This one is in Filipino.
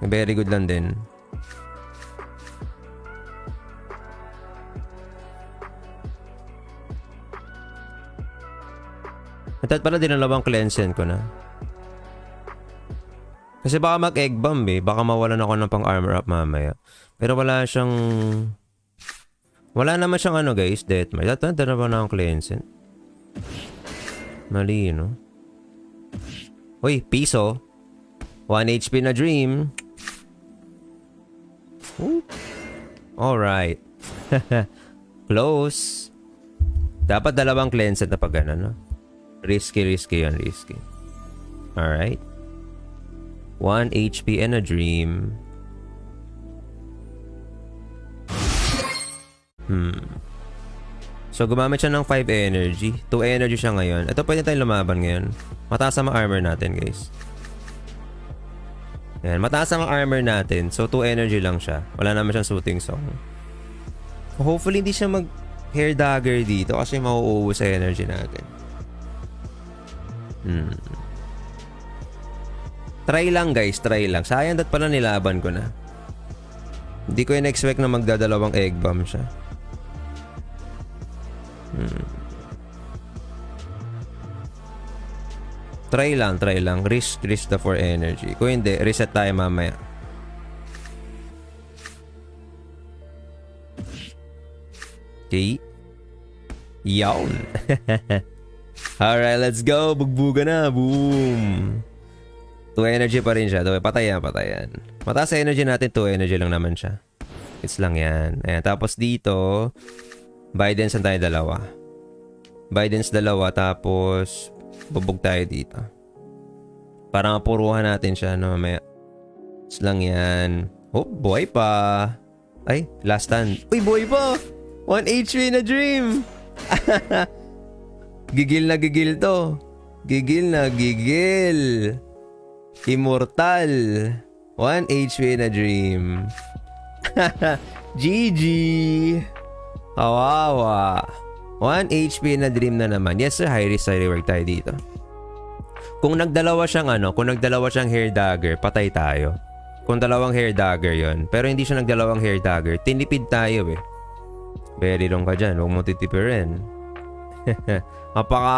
Very good lang din. At pala dinalawang cleansen ko na. Kasi baka mag-egg bomb eh. Baka mawalan ako ng pang armor up mamaya. Pero wala siyang... Wala naman siyang ano guys, death match. Dito na ba na akong cleansing? Mali, no? Uy, piso. 1 HP na dream. Alright. Close. Dapat dalawang cleanse na pag ano, no? Risky, risky yan, risky. Alright. 1 HP and a dream. Hmm. So, gumamit siya ng 5 energy. 2 energy siya ngayon. Ito pwede tayong lumaban ngayon. Mataas ang armor natin, guys. Yan, mataas ang armor natin. So, 2 energy lang siya. Wala naman siyang shooting song. Hopefully, hindi siya mag hair dagger dito kasi mauubos sa energy natin. Hmm. Try lang guys, try lang. Sayang dat pala nilaban ko na. Hindi ko in-expect na magdadalawang egg bomb siya. Hmm. Try lang, try lang. Risk, risk the for energy. Kung hindi, reset tayo mamaya. Okay. Yawn. Alright, let's go. Bugbuga na. Boom. 2 energy pa rin siya. Patay yan, patay yan. Mataas energy natin, 2 energy lang naman siya. It's lang yan. Ayan, tapos dito, Biden's ang tayo dalawa. Biden's dalawa, tapos bubog tayo dito. Para mapuruhan natin siya no, mamaya. It's lang yan. Oh, boy pa. Ay, last stand. Uy, boy pa! 1 HP na dream! gigil na gigil to. Gigil na gigil. Immortal. 1 HP na dream. GG. Kawawa. 1 HP na dream na naman. Yes sir, high risk, high reward tayo dito. Kung nagdalawa siyang ano, kung nagdalawa siyang hair dagger, patay tayo. Kung dalawang hair dagger yon Pero hindi siya nagdalawang hair dagger, tinipid tayo eh. Very wrong ka dyan, huwag mo titipirin. Napaka